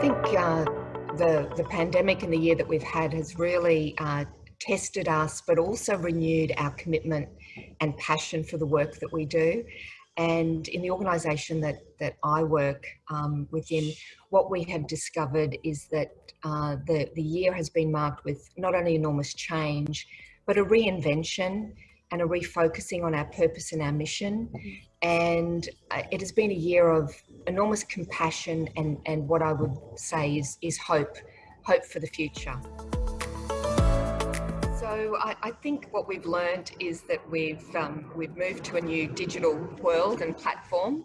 think uh, the, the pandemic and the year that we've had has really uh, tested us, but also renewed our commitment and passion for the work that we do. And in the organisation that, that I work um, within, what we have discovered is that uh, the, the year has been marked with not only enormous change, but a reinvention and a refocusing on our purpose and our mission. Mm-hmm. And uh, it has been a year of enormous compassion and, and what I would say is, is hope, hope for the future. So I, I think what we've learned is that we've, um, we've moved to a new digital world and platform.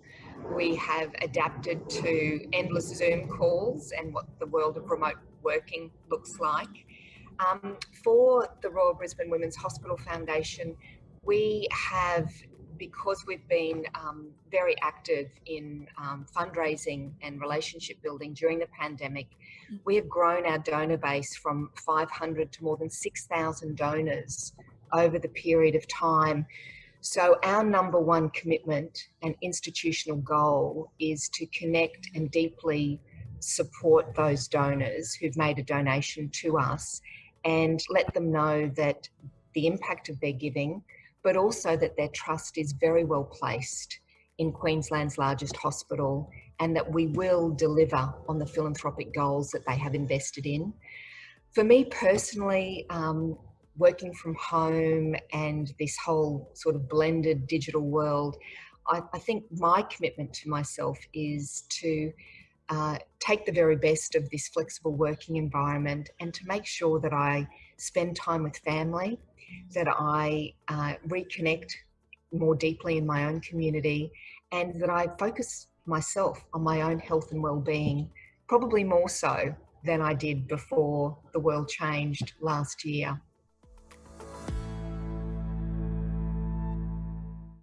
We have adapted to endless Zoom calls and what the world of remote working looks like. Um, for the Royal Brisbane Women's Hospital Foundation, we have, because we've been um, very active in um, fundraising and relationship building during the pandemic, we have grown our donor base from 500 to more than 6,000 donors over the period of time. So our number one commitment and institutional goal is to connect and deeply support those donors who've made a donation to us and let them know that the impact of their giving, but also that their trust is very well placed in Queensland's largest hospital and that we will deliver on the philanthropic goals that they have invested in. For me personally, um, working from home and this whole sort of blended digital world, I, I think my commitment to myself is to uh, take the very best of this flexible working environment and to make sure that I spend time with family, that I uh, reconnect more deeply in my own community, and that I focus myself on my own health and well-being, probably more so than I did before the world changed last year.